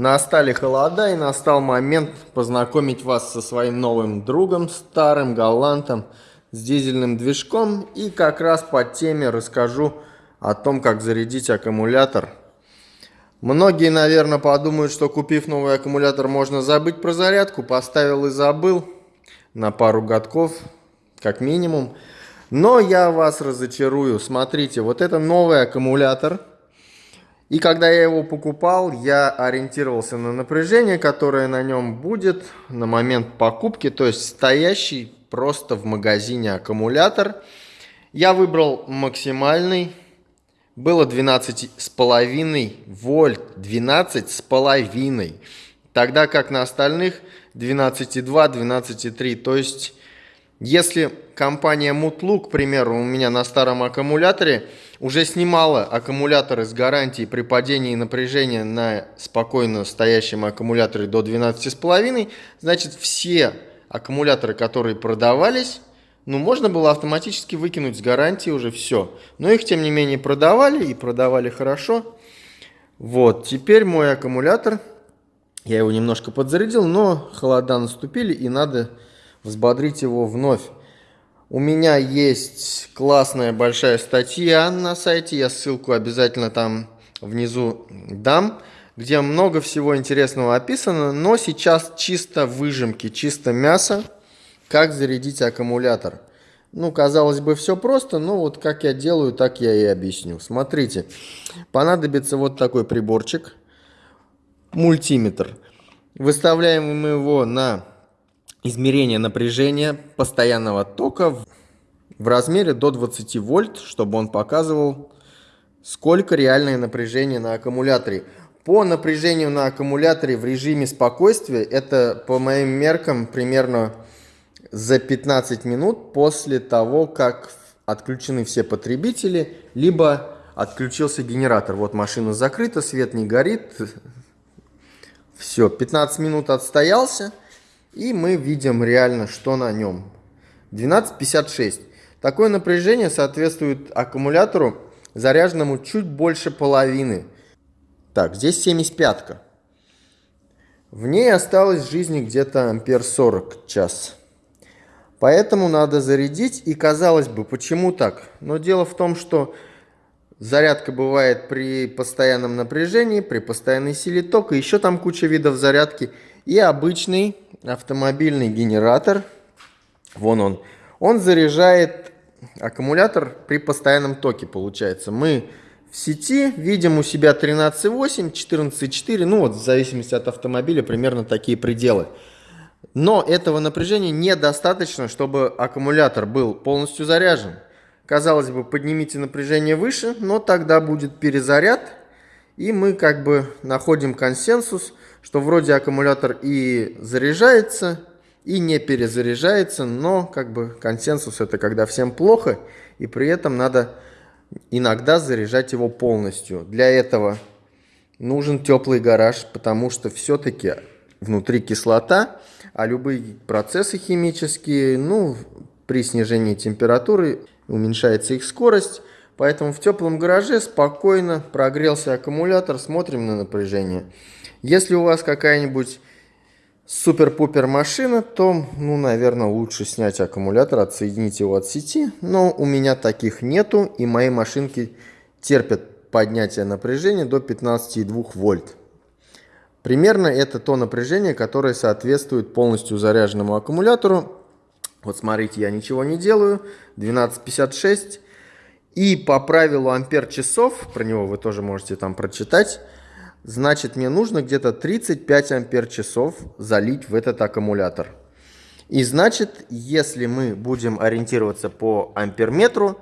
Настали холода и настал момент познакомить вас со своим новым другом, старым галантом с дизельным движком. И как раз по теме расскажу о том, как зарядить аккумулятор. Многие, наверное, подумают, что купив новый аккумулятор, можно забыть про зарядку. Поставил и забыл на пару годков, как минимум. Но я вас разочарую. Смотрите, вот это новый аккумулятор – и когда я его покупал, я ориентировался на напряжение, которое на нем будет на момент покупки, то есть стоящий просто в магазине аккумулятор. Я выбрал максимальный, было 12,5 вольт, 12,5, тогда как на остальных 12,2, 12,3, то есть если компания Mutluk, к примеру, у меня на старом аккумуляторе уже снимала аккумуляторы с гарантией при падении напряжения на спокойно стоящем аккумуляторе до 12,5, значит все аккумуляторы, которые продавались, ну, можно было автоматически выкинуть с гарантии уже все. Но их, тем не менее, продавали и продавали хорошо. Вот, теперь мой аккумулятор, я его немножко подзарядил, но холода наступили и надо взбодрить его вновь. У меня есть классная большая статья на сайте, я ссылку обязательно там внизу дам, где много всего интересного описано, но сейчас чисто выжимки, чисто мясо, как зарядить аккумулятор. Ну, казалось бы, все просто, но вот как я делаю, так я и объясню. Смотрите, понадобится вот такой приборчик, мультиметр. Выставляем мы его на измерение напряжения постоянного тока в размере до 20 вольт, чтобы он показывал, сколько реальное напряжение на аккумуляторе. По напряжению на аккумуляторе в режиме спокойствия, это по моим меркам примерно за 15 минут после того, как отключены все потребители, либо отключился генератор. Вот машина закрыта, свет не горит. Все, 15 минут отстоялся. И мы видим реально, что на нем. 12,56. Такое напряжение соответствует аккумулятору, заряженному чуть больше половины. Так, здесь 75 -ка. В ней осталось жизни где-то ампер 40 час. Поэтому надо зарядить. И казалось бы, почему так? Но дело в том, что зарядка бывает при постоянном напряжении, при постоянной силе тока. Еще там куча видов зарядки. И обычный автомобильный генератор, вон он, он заряжает аккумулятор при постоянном токе, получается. Мы в сети видим у себя 13,8, 14,4, ну вот в зависимости от автомобиля примерно такие пределы. Но этого напряжения недостаточно, чтобы аккумулятор был полностью заряжен. Казалось бы, поднимите напряжение выше, но тогда будет перезаряд, и мы как бы находим консенсус – что вроде аккумулятор и заряжается, и не перезаряжается, но как бы консенсус это когда всем плохо, и при этом надо иногда заряжать его полностью. Для этого нужен теплый гараж, потому что все-таки внутри кислота, а любые процессы химические, ну, при снижении температуры уменьшается их скорость, поэтому в теплом гараже спокойно прогрелся аккумулятор, смотрим на напряжение. Если у вас какая-нибудь супер-пупер машина, то, ну, наверное, лучше снять аккумулятор, отсоединить его от сети. Но у меня таких нету, и мои машинки терпят поднятие напряжения до 15,2 вольт. Примерно это то напряжение, которое соответствует полностью заряженному аккумулятору. Вот смотрите, я ничего не делаю. 12,56. И по правилу ампер часов, про него вы тоже можете там прочитать, значит мне нужно где-то 35 ампер часов залить в этот аккумулятор. И значит, если мы будем ориентироваться по амперметру,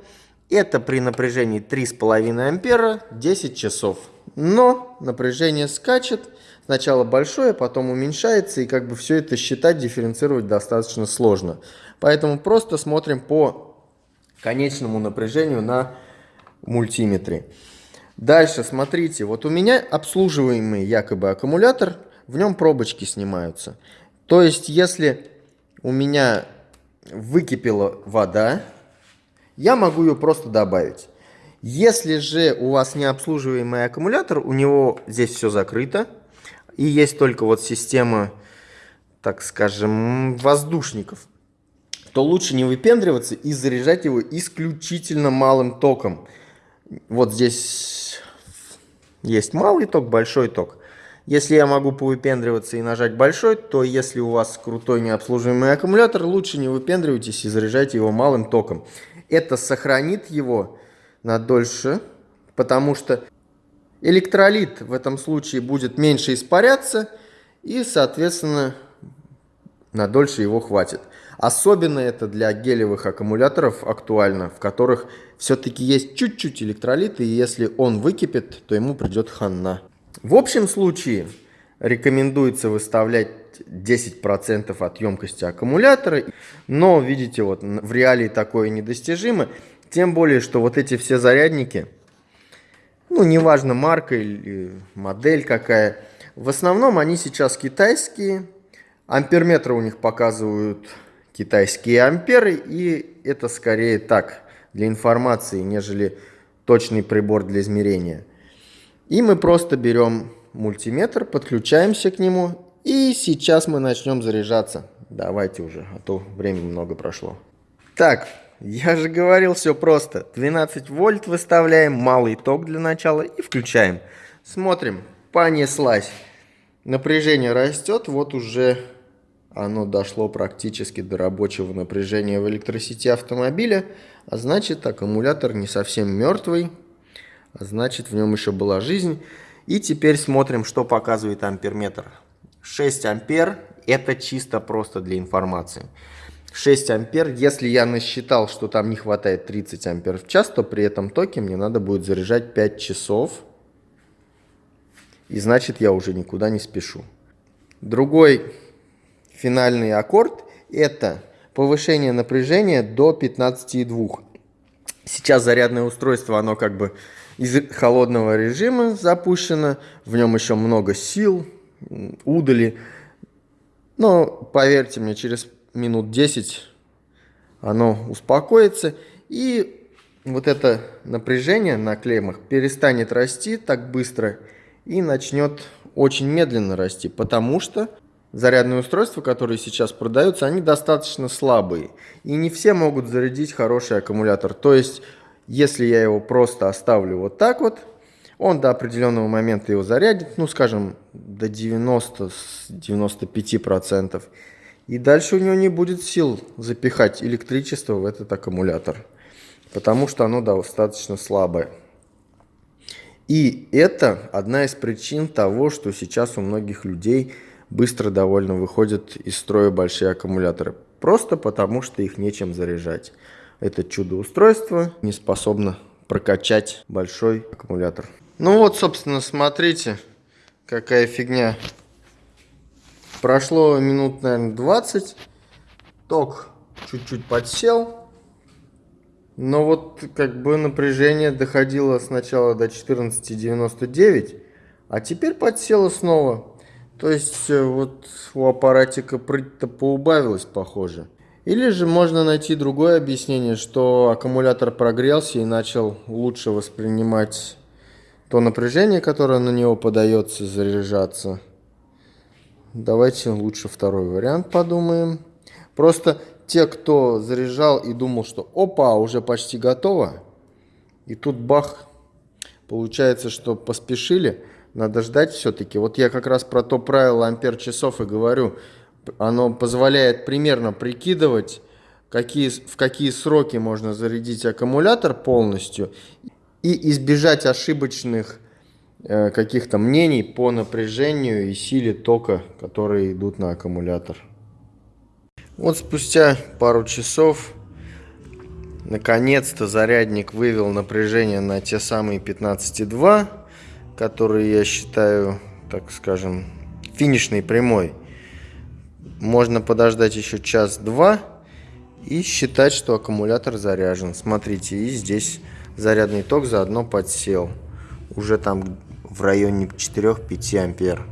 это при напряжении 3,5 ампера 10 часов. Но напряжение скачет, сначала большое, потом уменьшается, и как бы все это считать, дифференцировать достаточно сложно. Поэтому просто смотрим по конечному напряжению на мультиметре. Дальше, смотрите, вот у меня обслуживаемый якобы аккумулятор, в нем пробочки снимаются. То есть, если у меня выкипела вода, я могу ее просто добавить. Если же у вас не обслуживаемый аккумулятор, у него здесь все закрыто, и есть только вот система, так скажем, воздушников, то лучше не выпендриваться и заряжать его исключительно малым током. Вот здесь есть малый ток, большой ток. Если я могу повыпендриваться и нажать большой, то если у вас крутой необслуживаемый аккумулятор, лучше не выпендривайтесь и заряжайте его малым током. Это сохранит его на дольше, потому что электролит в этом случае будет меньше испаряться и, соответственно, на дольше его хватит. Особенно это для гелевых аккумуляторов актуально, в которых все-таки есть чуть-чуть электролита, и если он выкипит, то ему придет хана. В общем случае рекомендуется выставлять 10% от емкости аккумулятора, но, видите, вот в реалии такое недостижимо, тем более, что вот эти все зарядники, ну, неважно марка или модель какая, в основном они сейчас китайские, амперметры у них показывают китайские амперы, и это скорее так, для информации, нежели точный прибор для измерения. И мы просто берем мультиметр, подключаемся к нему, и сейчас мы начнем заряжаться. Давайте уже, а то времени много прошло. Так, я же говорил, все просто. 12 вольт выставляем, малый ток для начала и включаем. Смотрим, понеслась. Напряжение растет, вот уже оно дошло практически до рабочего напряжения в электросети автомобиля, а значит аккумулятор не совсем мертвый, а значит в нем еще была жизнь. И теперь смотрим, что показывает амперметр. 6 ампер, это чисто просто для информации. 6 ампер, если я насчитал, что там не хватает 30 ампер в час, то при этом токе мне надо будет заряжать 5 часов. И значит я уже никуда не спешу. Другой финальный аккорд это повышение напряжения до 15,2. Сейчас зарядное устройство, оно как бы из холодного режима запущено, в нем еще много сил, удали. Но поверьте мне, через минут 10 оно успокоится и вот это напряжение на клеммах перестанет расти так быстро и начнет очень медленно расти, потому что зарядные устройства, которые сейчас продаются, они достаточно слабые. И не все могут зарядить хороший аккумулятор. То есть, если я его просто оставлю вот так вот, он до определенного момента его зарядит, ну, скажем, до 90-95%. И дальше у него не будет сил запихать электричество в этот аккумулятор, потому что оно достаточно слабое. И это одна из причин того, что сейчас у многих людей – быстро довольно выходят из строя большие аккумуляторы. Просто потому, что их нечем заряжать. Это чудо-устройство не способно прокачать большой аккумулятор. Ну вот, собственно, смотрите, какая фигня. Прошло минут, наверное, 20. Ток чуть-чуть подсел. Но вот как бы напряжение доходило сначала до 14,99, а теперь подсело снова. То есть э, вот у аппаратика прыть-то поубавилось, похоже. Или же можно найти другое объяснение, что аккумулятор прогрелся и начал лучше воспринимать то напряжение, которое на него подается, заряжаться. Давайте лучше второй вариант подумаем. Просто те, кто заряжал и думал, что опа, уже почти готово, и тут бах, получается, что поспешили – надо ждать все-таки. Вот я как раз про то правило ампер часов и говорю. Оно позволяет примерно прикидывать, какие, в какие сроки можно зарядить аккумулятор полностью и избежать ошибочных э, каких-то мнений по напряжению и силе тока, которые идут на аккумулятор. Вот спустя пару часов наконец-то зарядник вывел напряжение на те самые 15,2 который я считаю, так скажем, финишной прямой. Можно подождать еще час-два и считать, что аккумулятор заряжен. Смотрите, и здесь зарядный ток заодно подсел. Уже там в районе 4-5 ампер.